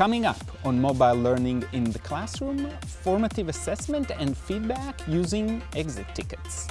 Coming up on mobile learning in the classroom, formative assessment and feedback using exit tickets.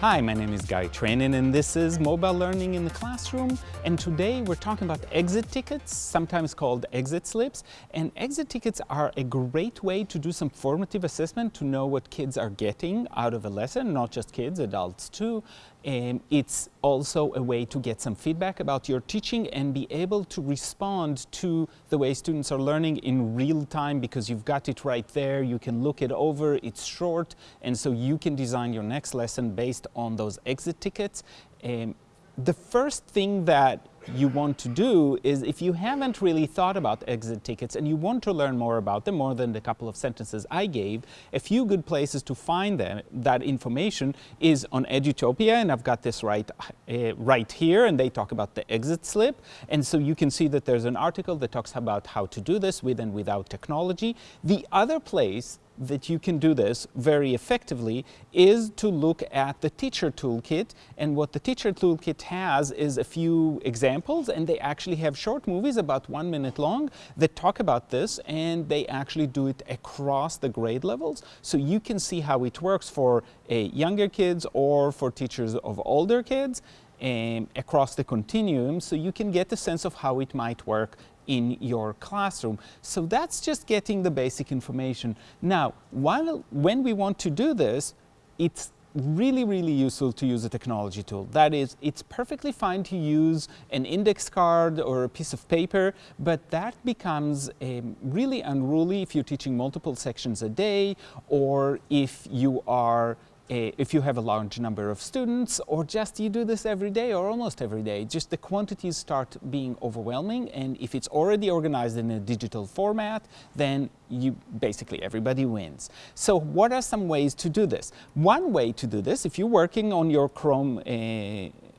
Hi, my name is Guy Trainin and this is Mobile Learning in the Classroom and today we're talking about exit tickets, sometimes called exit slips and exit tickets are a great way to do some formative assessment to know what kids are getting out of a lesson, not just kids, adults too. And it's also a way to get some feedback about your teaching and be able to respond to the way students are learning in real time because you've got it right there, you can look it over, it's short, and so you can design your next lesson based on those exit tickets. Um, the first thing that you want to do is if you haven't really thought about exit tickets and you want to learn more about them, more than the couple of sentences I gave, a few good places to find them, that information is on Edutopia, and I've got this right, uh, right here, and they talk about the exit slip. And so you can see that there's an article that talks about how to do this with and without technology. The other place that you can do this very effectively is to look at the teacher toolkit. And what the teacher toolkit has is a few examples and they actually have short movies about one minute long that talk about this and they actually do it across the grade levels. So you can see how it works for uh, younger kids or for teachers of older kids um, across the continuum so you can get a sense of how it might work in your classroom. So that's just getting the basic information. Now, while, when we want to do this, it's really, really useful to use a technology tool. That is, it's perfectly fine to use an index card or a piece of paper, but that becomes um, really unruly if you're teaching multiple sections a day or if you are if you have a large number of students or just you do this every day or almost every day, just the quantities start being overwhelming and if it's already organized in a digital format, then you basically everybody wins. So what are some ways to do this? One way to do this, if you're working on your Chrome uh,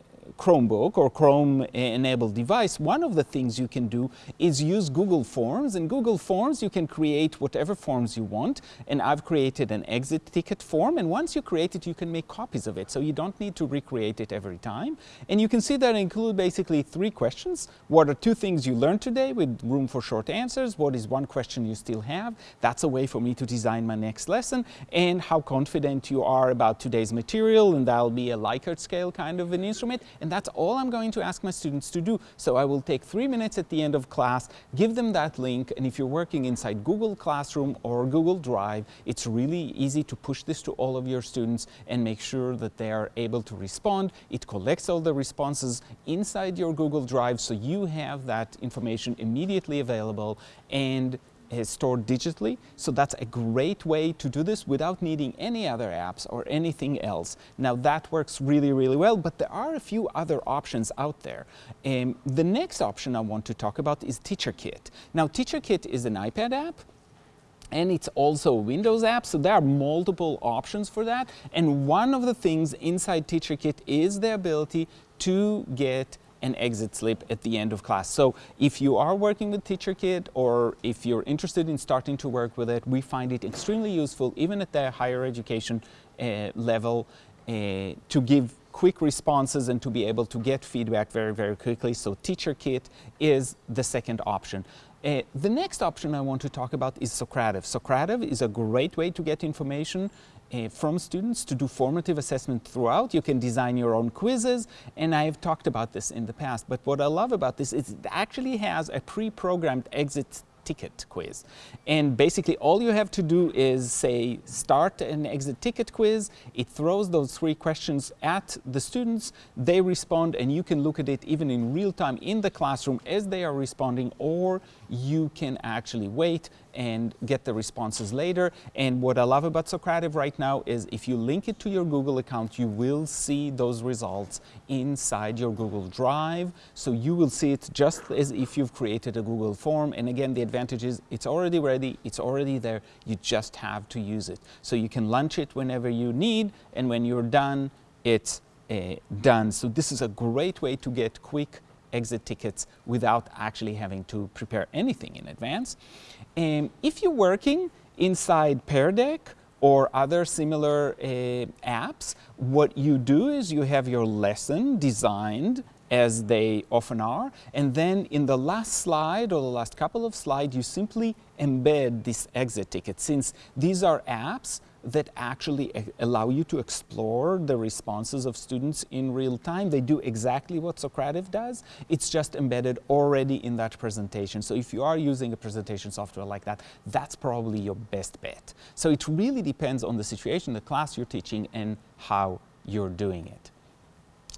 Chromebook or Chrome enabled device, one of the things you can do is use Google Forms. In Google Forms, you can create whatever forms you want. And I've created an exit ticket form. And once you create it, you can make copies of it. So you don't need to recreate it every time. And you can see that I include basically three questions. What are two things you learned today with room for short answers? What is one question you still have? That's a way for me to design my next lesson. And how confident you are about today's material. And that'll be a Likert scale kind of an instrument. And that's all I'm going to ask my students to do. So I will take three minutes at the end of class, give them that link, and if you're working inside Google Classroom or Google Drive, it's really easy to push this to all of your students and make sure that they are able to respond. It collects all the responses inside your Google Drive so you have that information immediately available and is stored digitally. So that's a great way to do this without needing any other apps or anything else. Now that works really, really well, but there are a few other options out there. Um, the next option I want to talk about is TeacherKit. Now TeacherKit is an iPad app and it's also a Windows app, so there are multiple options for that. And one of the things inside TeacherKit is the ability to get an exit slip at the end of class. So if you are working with TeacherKit or if you're interested in starting to work with it, we find it extremely useful even at the higher education uh, level uh, to give quick responses and to be able to get feedback very, very quickly. So TeacherKit is the second option. Uh, the next option I want to talk about is Socrative. Socrative is a great way to get information uh, from students to do formative assessment throughout. You can design your own quizzes, and I've talked about this in the past. But what I love about this is it actually has a pre-programmed exit ticket quiz. And basically all you have to do is say start an exit ticket quiz, it throws those three questions at the students, they respond and you can look at it even in real time in the classroom as they are responding or you can actually wait and get the responses later. And what I love about Socrative right now is if you link it to your Google account, you will see those results inside your Google Drive. So you will see it just as if you've created a Google form. And again, the advantage is it's already ready, it's already there, you just have to use it. So you can launch it whenever you need, and when you're done, it's uh, done. So this is a great way to get quick exit tickets without actually having to prepare anything in advance. And if you're working inside Pear Deck or other similar uh, apps, what you do is you have your lesson designed as they often are. And then in the last slide or the last couple of slides, you simply embed this exit ticket. Since these are apps that actually allow you to explore the responses of students in real time. They do exactly what Socrative does. It's just embedded already in that presentation. So if you are using a presentation software like that, that's probably your best bet. So it really depends on the situation, the class you're teaching, and how you're doing it.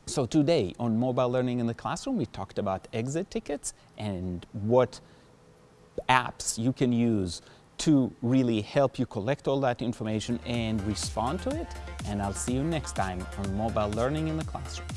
So today on mobile learning in the classroom, we talked about exit tickets and what apps you can use to really help you collect all that information and respond to it. And I'll see you next time on mobile learning in the classroom.